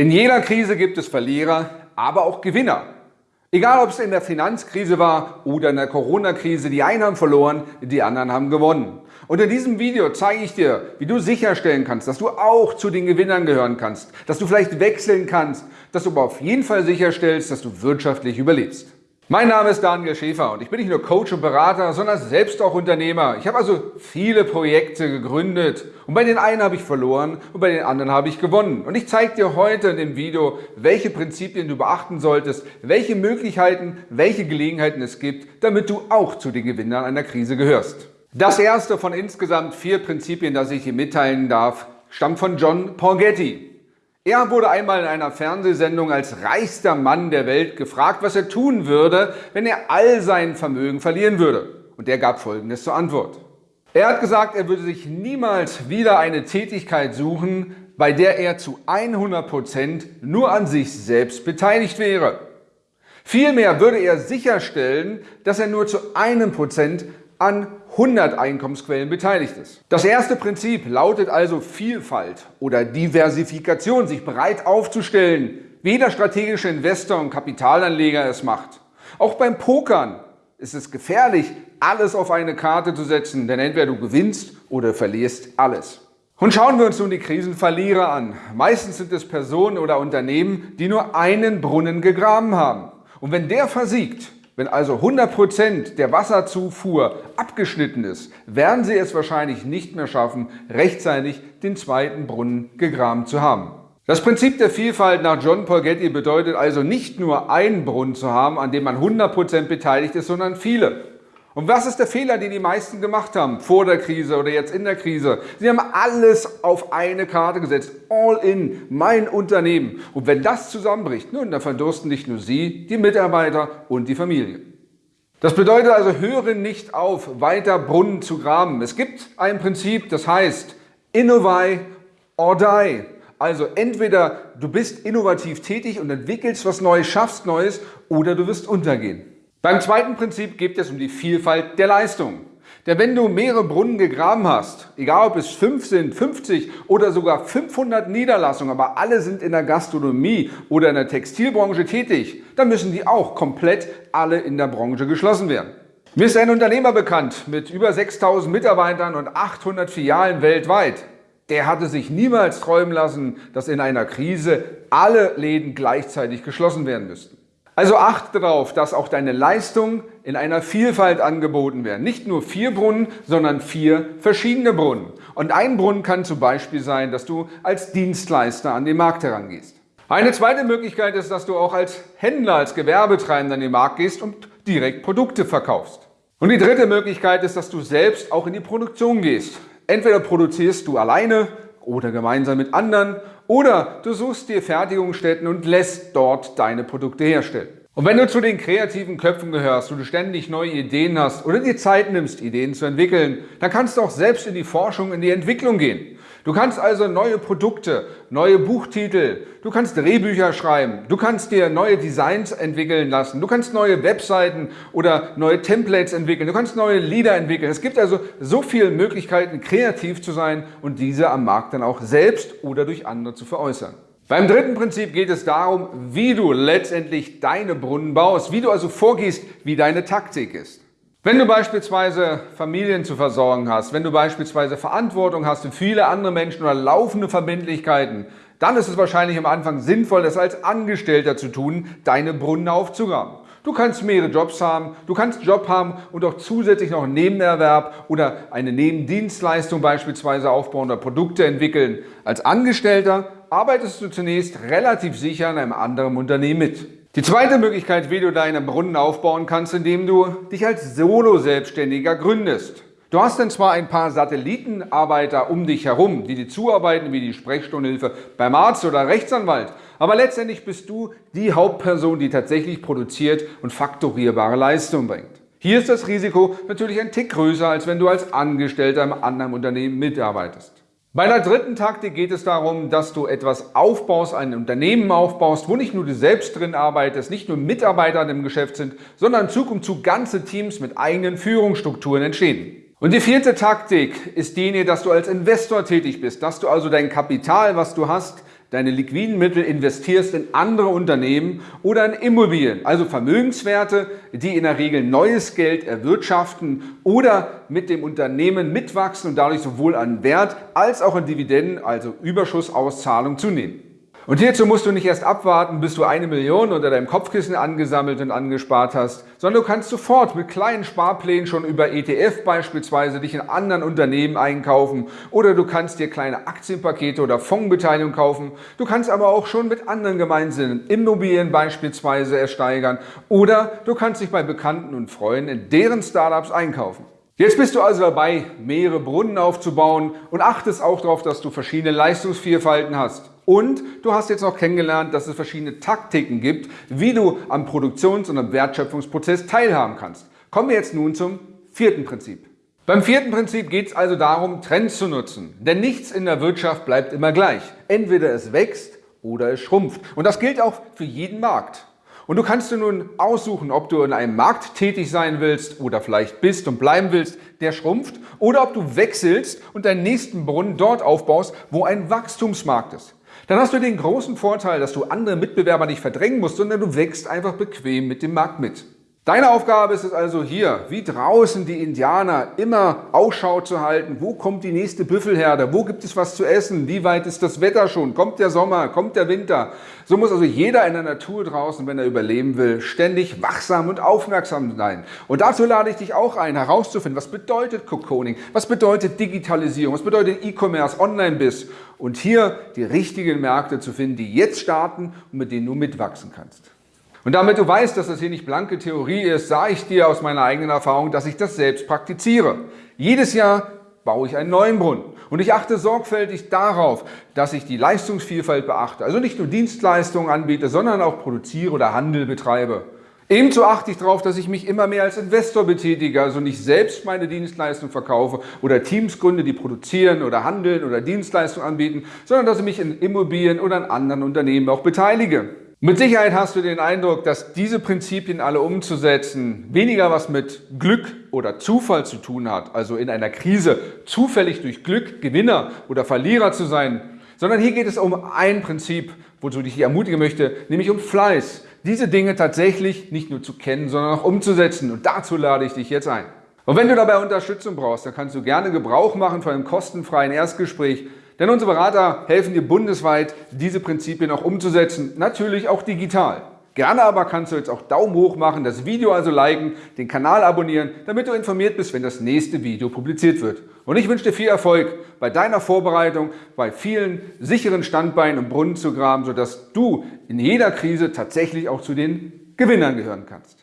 In jeder Krise gibt es Verlierer, aber auch Gewinner. Egal ob es in der Finanzkrise war oder in der Corona-Krise, die einen haben verloren, die anderen haben gewonnen. Und in diesem Video zeige ich dir, wie du sicherstellen kannst, dass du auch zu den Gewinnern gehören kannst, dass du vielleicht wechseln kannst, dass du aber auf jeden Fall sicherstellst, dass du wirtschaftlich überlebst. Mein Name ist Daniel Schäfer und ich bin nicht nur Coach und Berater, sondern selbst auch Unternehmer. Ich habe also viele Projekte gegründet und bei den einen habe ich verloren und bei den anderen habe ich gewonnen. Und ich zeige dir heute in dem Video, welche Prinzipien du beachten solltest, welche Möglichkeiten, welche Gelegenheiten es gibt, damit du auch zu den Gewinnern einer Krise gehörst. Das erste von insgesamt vier Prinzipien, das ich dir mitteilen darf, stammt von John Porgetti. Er wurde einmal in einer Fernsehsendung als reichster Mann der Welt gefragt, was er tun würde, wenn er all sein Vermögen verlieren würde. Und er gab Folgendes zur Antwort. Er hat gesagt, er würde sich niemals wieder eine Tätigkeit suchen, bei der er zu 100 Prozent nur an sich selbst beteiligt wäre. Vielmehr würde er sicherstellen, dass er nur zu einem Prozent an 100 Einkommensquellen beteiligt ist. Das erste Prinzip lautet also Vielfalt oder Diversifikation, sich breit aufzustellen, wie jeder strategische Investor und Kapitalanleger es macht. Auch beim Pokern ist es gefährlich, alles auf eine Karte zu setzen, denn entweder du gewinnst oder verlierst alles. Und schauen wir uns nun die Krisenverlierer an. Meistens sind es Personen oder Unternehmen, die nur einen Brunnen gegraben haben. Und wenn der versiegt, wenn also 100% der Wasserzufuhr abgeschnitten ist, werden Sie es wahrscheinlich nicht mehr schaffen, rechtzeitig den zweiten Brunnen gegraben zu haben. Das Prinzip der Vielfalt nach John Paul Getty bedeutet also nicht nur einen Brunnen zu haben, an dem man 100% beteiligt ist, sondern viele. Und was ist der Fehler, den die meisten gemacht haben, vor der Krise oder jetzt in der Krise? Sie haben alles auf eine Karte gesetzt, all in, mein Unternehmen. Und wenn das zusammenbricht, nun, dann verdursten nicht nur Sie, die Mitarbeiter und die Familie. Das bedeutet also, höre nicht auf, weiter Brunnen zu graben. Es gibt ein Prinzip, das heißt, innovate or die. Also entweder du bist innovativ tätig und entwickelst was Neues, schaffst Neues, oder du wirst untergehen. Beim zweiten Prinzip geht es um die Vielfalt der Leistung. Denn wenn du mehrere Brunnen gegraben hast, egal ob es 5 sind, 50 oder sogar 500 Niederlassungen, aber alle sind in der Gastronomie oder in der Textilbranche tätig, dann müssen die auch komplett alle in der Branche geschlossen werden. Mir ist ein Unternehmer bekannt mit über 6000 Mitarbeitern und 800 Filialen weltweit. Der hatte sich niemals träumen lassen, dass in einer Krise alle Läden gleichzeitig geschlossen werden müssten. Also achte darauf, dass auch deine Leistungen in einer Vielfalt angeboten werden. Nicht nur vier Brunnen, sondern vier verschiedene Brunnen. Und ein Brunnen kann zum Beispiel sein, dass du als Dienstleister an den Markt herangehst. Eine zweite Möglichkeit ist, dass du auch als Händler, als Gewerbetreibender an den Markt gehst und direkt Produkte verkaufst. Und die dritte Möglichkeit ist, dass du selbst auch in die Produktion gehst. Entweder produzierst du alleine oder gemeinsam mit anderen oder du suchst dir Fertigungsstätten und lässt dort deine Produkte herstellen. Und wenn du zu den kreativen Köpfen gehörst, wo du ständig neue Ideen hast oder dir Zeit nimmst, Ideen zu entwickeln, dann kannst du auch selbst in die Forschung, in die Entwicklung gehen. Du kannst also neue Produkte, neue Buchtitel, du kannst Drehbücher schreiben, du kannst dir neue Designs entwickeln lassen, du kannst neue Webseiten oder neue Templates entwickeln, du kannst neue Lieder entwickeln. Es gibt also so viele Möglichkeiten, kreativ zu sein und diese am Markt dann auch selbst oder durch andere zu veräußern. Beim dritten Prinzip geht es darum, wie du letztendlich deine Brunnen baust, wie du also vorgehst, wie deine Taktik ist. Wenn du beispielsweise Familien zu versorgen hast, wenn du beispielsweise Verantwortung hast für viele andere Menschen oder laufende Verbindlichkeiten, dann ist es wahrscheinlich am Anfang sinnvoll, das als Angestellter zu tun, deine Brunnen aufzugraben. Du kannst mehrere Jobs haben, du kannst Job haben und auch zusätzlich noch einen Nebenerwerb oder eine Nebendienstleistung beispielsweise aufbauen oder Produkte entwickeln. Als Angestellter arbeitest du zunächst relativ sicher in einem anderen Unternehmen mit. Die zweite Möglichkeit, wie du deine Brunnen aufbauen kannst, indem du dich als Solo-Selbstständiger gründest. Du hast dann zwar ein paar Satellitenarbeiter um dich herum, die dir zuarbeiten, wie die Sprechstundenhilfe beim Arzt oder Rechtsanwalt, aber letztendlich bist du die Hauptperson, die tatsächlich produziert und faktorierbare Leistung bringt. Hier ist das Risiko natürlich ein Tick größer, als wenn du als Angestellter im anderen Unternehmen mitarbeitest. Bei der dritten Taktik geht es darum, dass du etwas aufbaust, ein Unternehmen aufbaust, wo nicht nur du selbst drin arbeitest, nicht nur Mitarbeiter im Geschäft sind, sondern in Zukunft zu ganze Teams mit eigenen Führungsstrukturen entstehen. Und die vierte Taktik ist die, dass du als Investor tätig bist, dass du also dein Kapital, was du hast, deine liquiden Mittel investierst in andere Unternehmen oder in Immobilien, also Vermögenswerte, die in der Regel neues Geld erwirtschaften oder mit dem Unternehmen mitwachsen und dadurch sowohl an Wert als auch an Dividenden, also Überschussauszahlung zunehmen. Und hierzu musst du nicht erst abwarten, bis du eine Million unter deinem Kopfkissen angesammelt und angespart hast, sondern du kannst sofort mit kleinen Sparplänen schon über ETF beispielsweise dich in anderen Unternehmen einkaufen oder du kannst dir kleine Aktienpakete oder Fondsbeteiligung kaufen. Du kannst aber auch schon mit anderen gemeinsamen Immobilien beispielsweise ersteigern oder du kannst dich bei Bekannten und Freunden in deren Startups einkaufen. Jetzt bist du also dabei, mehrere Brunnen aufzubauen und achtest auch darauf, dass du verschiedene Leistungsvielfalten hast. Und du hast jetzt auch kennengelernt, dass es verschiedene Taktiken gibt, wie du am Produktions- und am Wertschöpfungsprozess teilhaben kannst. Kommen wir jetzt nun zum vierten Prinzip. Beim vierten Prinzip geht es also darum, Trends zu nutzen. Denn nichts in der Wirtschaft bleibt immer gleich. Entweder es wächst oder es schrumpft. Und das gilt auch für jeden Markt. Und du kannst dir nun aussuchen, ob du in einem Markt tätig sein willst oder vielleicht bist und bleiben willst, der schrumpft, oder ob du wechselst und deinen nächsten Brunnen dort aufbaust, wo ein Wachstumsmarkt ist. Dann hast du den großen Vorteil, dass du andere Mitbewerber nicht verdrängen musst, sondern du wächst einfach bequem mit dem Markt mit. Deine Aufgabe ist es also hier, wie draußen die Indianer, immer Ausschau zu halten. Wo kommt die nächste Büffelherde? Wo gibt es was zu essen? Wie weit ist das Wetter schon? Kommt der Sommer? Kommt der Winter? So muss also jeder in der Natur draußen, wenn er überleben will, ständig wachsam und aufmerksam sein. Und dazu lade ich dich auch ein, herauszufinden, was bedeutet Cocooning? Was bedeutet Digitalisierung? Was bedeutet E-Commerce, Online-Biss? Und hier die richtigen Märkte zu finden, die jetzt starten und mit denen du mitwachsen kannst. Und damit du weißt, dass das hier nicht blanke Theorie ist, sage ich dir aus meiner eigenen Erfahrung, dass ich das selbst praktiziere. Jedes Jahr baue ich einen neuen Brunnen. Und ich achte sorgfältig darauf, dass ich die Leistungsvielfalt beachte. Also nicht nur Dienstleistungen anbiete, sondern auch produziere oder Handel betreibe. Ebenso achte ich darauf, dass ich mich immer mehr als Investor betätige, also nicht selbst meine Dienstleistungen verkaufe oder Teams gründe, die produzieren oder handeln oder Dienstleistungen anbieten, sondern dass ich mich in Immobilien oder in anderen Unternehmen auch beteilige. Mit Sicherheit hast du den Eindruck, dass diese Prinzipien alle umzusetzen weniger was mit Glück oder Zufall zu tun hat, also in einer Krise zufällig durch Glück Gewinner oder Verlierer zu sein, sondern hier geht es um ein Prinzip, wozu ich dich ermutigen möchte, nämlich um Fleiß. Diese Dinge tatsächlich nicht nur zu kennen, sondern auch umzusetzen und dazu lade ich dich jetzt ein. Und wenn du dabei Unterstützung brauchst, dann kannst du gerne Gebrauch machen von einem kostenfreien Erstgespräch denn unsere Berater helfen dir bundesweit, diese Prinzipien auch umzusetzen, natürlich auch digital. Gerne aber kannst du jetzt auch Daumen hoch machen, das Video also liken, den Kanal abonnieren, damit du informiert bist, wenn das nächste Video publiziert wird. Und ich wünsche dir viel Erfolg bei deiner Vorbereitung, bei vielen sicheren Standbeinen und Brunnen zu graben, sodass du in jeder Krise tatsächlich auch zu den Gewinnern gehören kannst.